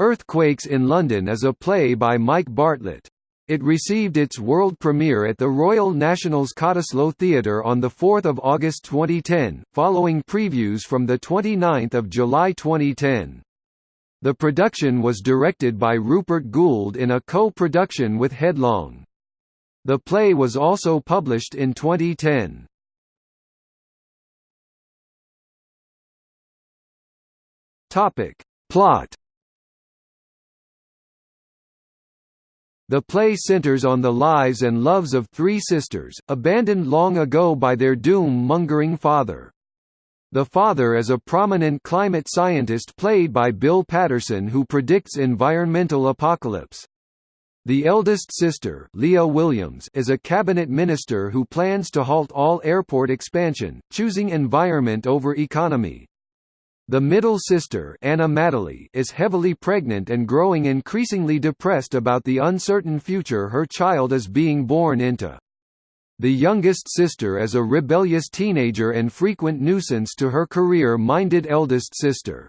Earthquakes in London is a play by Mike Bartlett. It received its world premiere at the Royal National's Cottesloe Theatre on 4 August 2010, following previews from 29 July 2010. The production was directed by Rupert Goold in a co-production with Headlong. The play was also published in 2010. Plot The play centers on the lives and loves of three sisters, abandoned long ago by their doom-mongering father. The father is a prominent climate scientist played by Bill Paterson who predicts environmental apocalypse. The eldest sister Leah Williams is a cabinet minister who plans to halt all airport expansion, choosing environment over economy. The middle sister Anna Madeley is heavily pregnant and growing increasingly depressed about the uncertain future her child is being born into. The youngest sister is a rebellious teenager and frequent nuisance to her career-minded eldest sister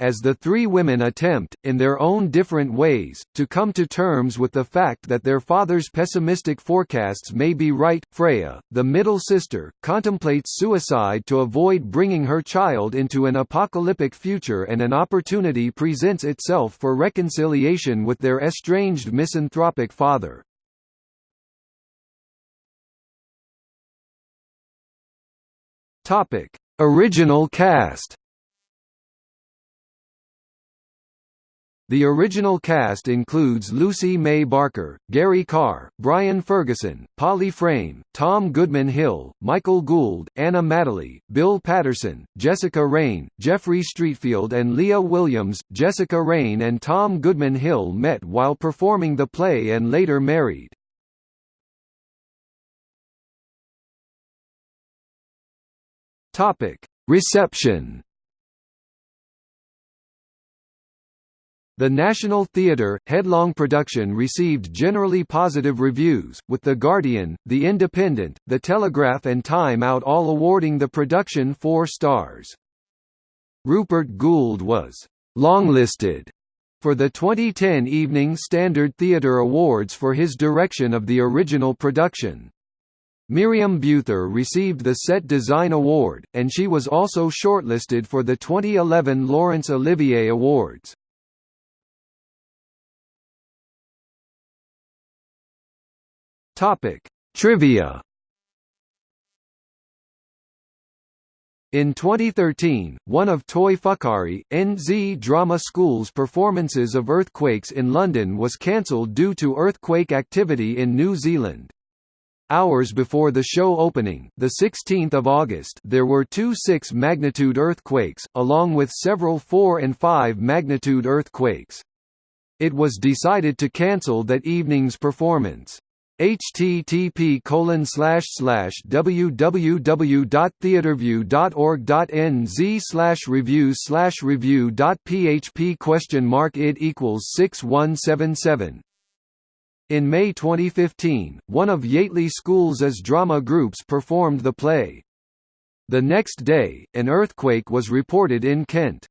as the three women attempt, in their own different ways, to come to terms with the fact that their father's pessimistic forecasts may be right. Freya, the middle sister, contemplates suicide to avoid bringing her child into an apocalyptic future and an opportunity presents itself for reconciliation with their estranged misanthropic father. Topic: Original cast The original cast includes Lucy May Barker, Gary Carr, Brian Ferguson, Polly Frame, Tom Goodman Hill, Michael Gould, Anna Madeley, Bill Paterson, Jessica Raine, Jeffrey Streatfeild and Leah Williams. Jessica Raine and Tom Goodman Hill met while performing the play and later married. Reception The National Theatre, Headlong production received generally positive reviews, with The Guardian, The Independent, The Telegraph and Time Out all awarding the production four stars. Rupert Goold was «longlisted» for the 2010 Evening Standard Theatre Awards for his direction of the original production. Miriam Buether received the Set Design Award, and she was also shortlisted for the 2011 Laurence Olivier Awards. Topic: Trivia. In 2013, one of Toi Whakaari, NZ Drama School's performances of Earthquakes in London was cancelled due to earthquake activity in New Zealand. Hours before the show opening, the 16th of August, there were two 6 magnitude earthquakes, along with several 4 and 5 magnitude earthquakes. It was decided to cancel that evening's performance http colon slash slash www.theatreview.org.nz slash reviews slash review dot php question mark it equals six one seven seven in May 2015, one of Yateley School's as drama groups performed the play. The next day, an earthquake was reported in Kent.